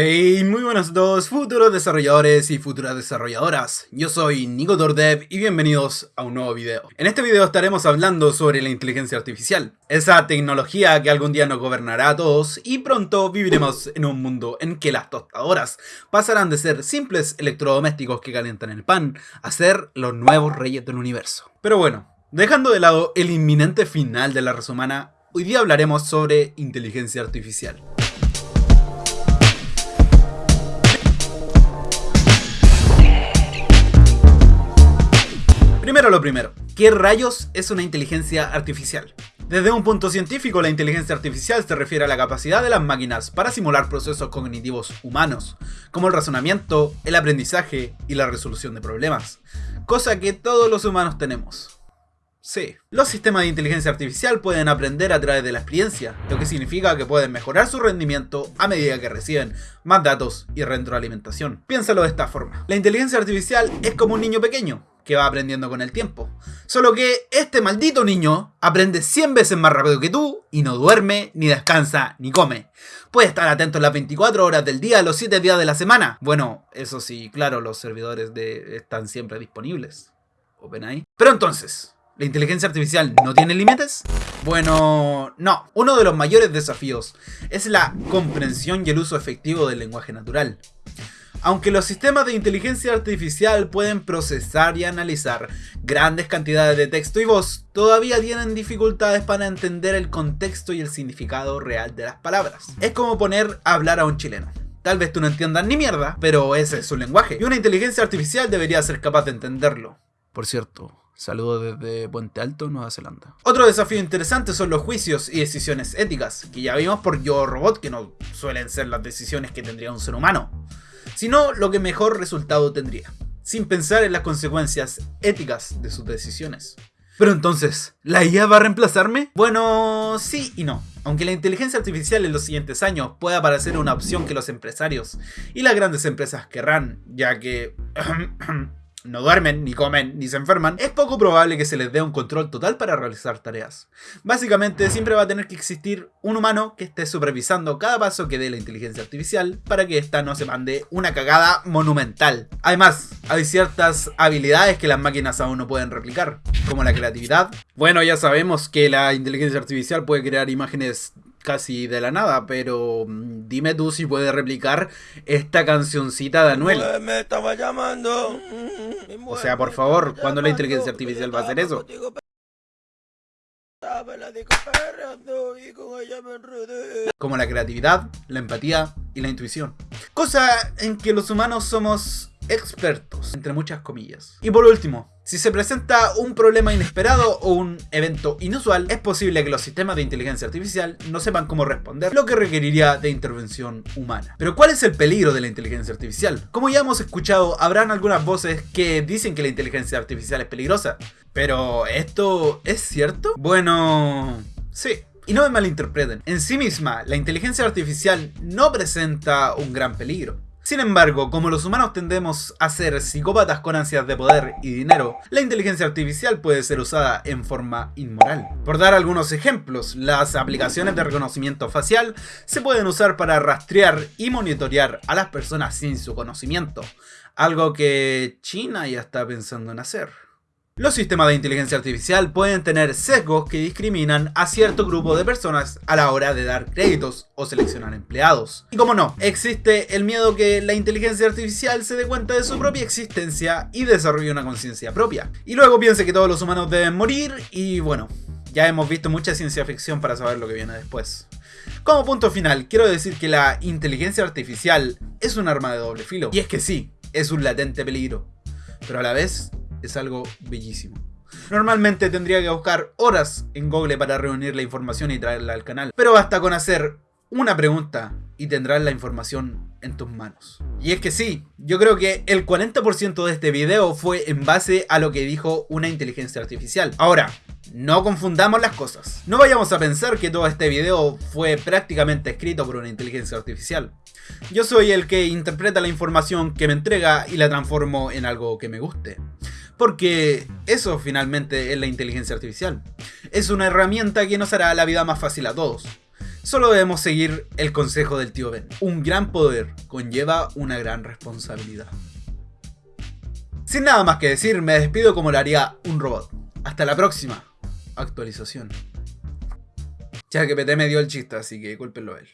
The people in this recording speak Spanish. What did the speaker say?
Hey, muy buenos a todos, futuros desarrolladores y futuras desarrolladoras. Yo soy Nico Tordev y bienvenidos a un nuevo video. En este video estaremos hablando sobre la inteligencia artificial, esa tecnología que algún día nos gobernará a todos y pronto viviremos en un mundo en que las tostadoras pasarán de ser simples electrodomésticos que calientan el pan a ser los nuevos reyes del universo. Pero bueno, dejando de lado el inminente final de la raza humana, hoy día hablaremos sobre inteligencia artificial. Primero lo primero, ¿qué rayos es una inteligencia artificial? Desde un punto científico, la inteligencia artificial se refiere a la capacidad de las máquinas para simular procesos cognitivos humanos, como el razonamiento, el aprendizaje y la resolución de problemas, cosa que todos los humanos tenemos. Sí. Los sistemas de inteligencia artificial pueden aprender a través de la experiencia, lo que significa que pueden mejorar su rendimiento a medida que reciben más datos y retroalimentación. Piénsalo de esta forma. La inteligencia artificial es como un niño pequeño, que va aprendiendo con el tiempo. Solo que este maldito niño aprende 100 veces más rápido que tú y no duerme, ni descansa, ni come. Puede estar atento las 24 horas del día, los 7 días de la semana. Bueno, eso sí, claro, los servidores de están siempre disponibles. OpenAI. Pero entonces, ¿La inteligencia artificial no tiene límites? Bueno, no. Uno de los mayores desafíos es la comprensión y el uso efectivo del lenguaje natural. Aunque los sistemas de inteligencia artificial pueden procesar y analizar grandes cantidades de texto y voz, todavía tienen dificultades para entender el contexto y el significado real de las palabras. Es como poner a hablar a un chileno. Tal vez tú no entiendas ni mierda, pero ese es su lenguaje, y una inteligencia artificial debería ser capaz de entenderlo. Por cierto, Saludos desde Puente Alto, Nueva Zelanda. Otro desafío interesante son los juicios y decisiones éticas, que ya vimos por Yo Robot que no suelen ser las decisiones que tendría un ser humano, sino lo que mejor resultado tendría, sin pensar en las consecuencias éticas de sus decisiones. Pero entonces, ¿la IA va a reemplazarme? Bueno, sí y no. Aunque la inteligencia artificial en los siguientes años pueda parecer una opción que los empresarios y las grandes empresas querrán, ya que no duermen, ni comen, ni se enferman, es poco probable que se les dé un control total para realizar tareas. Básicamente siempre va a tener que existir un humano que esté supervisando cada paso que dé la inteligencia artificial para que ésta no se mande una cagada monumental. Además, hay ciertas habilidades que las máquinas aún no pueden replicar, como la creatividad. Bueno, ya sabemos que la inteligencia artificial puede crear imágenes casi de la nada, pero mm, dime tú si puedes replicar esta cancioncita de Anuel. Me estaba llamando. O sea, por favor, ¿cuándo la inteligencia artificial va a hacer eso? Como la creatividad, la empatía y la intuición. Cosa en que los humanos somos expertos, entre muchas comillas. Y por último, si se presenta un problema inesperado o un evento inusual, es posible que los sistemas de inteligencia artificial no sepan cómo responder, lo que requeriría de intervención humana. Pero ¿cuál es el peligro de la inteligencia artificial? Como ya hemos escuchado, habrán algunas voces que dicen que la inteligencia artificial es peligrosa. Pero, ¿esto es cierto? Bueno, sí. Y no me malinterpreten, en sí misma, la inteligencia artificial no presenta un gran peligro. Sin embargo, como los humanos tendemos a ser psicópatas con ansias de poder y dinero, la inteligencia artificial puede ser usada en forma inmoral. Por dar algunos ejemplos, las aplicaciones de reconocimiento facial se pueden usar para rastrear y monitorear a las personas sin su conocimiento, algo que China ya está pensando en hacer. Los sistemas de inteligencia artificial pueden tener sesgos que discriminan a cierto grupo de personas a la hora de dar créditos o seleccionar empleados. Y como no, existe el miedo que la inteligencia artificial se dé cuenta de su propia existencia y desarrolle una conciencia propia. Y luego piense que todos los humanos deben morir y bueno, ya hemos visto mucha ciencia ficción para saber lo que viene después. Como punto final, quiero decir que la inteligencia artificial es un arma de doble filo. Y es que sí, es un latente peligro. Pero a la vez es algo bellísimo. Normalmente tendría que buscar horas en Google para reunir la información y traerla al canal, pero basta con hacer una pregunta y tendrás la información en tus manos. Y es que sí, yo creo que el 40% de este video fue en base a lo que dijo una inteligencia artificial. Ahora, no confundamos las cosas. No vayamos a pensar que todo este video fue prácticamente escrito por una inteligencia artificial. Yo soy el que interpreta la información que me entrega y la transformo en algo que me guste. Porque eso finalmente es la inteligencia artificial. Es una herramienta que nos hará la vida más fácil a todos. Solo debemos seguir el consejo del tío Ben. Un gran poder conlleva una gran responsabilidad. Sin nada más que decir, me despido como lo haría un robot. Hasta la próxima actualización. Ya que PT me dio el chiste, así que culpenlo a él.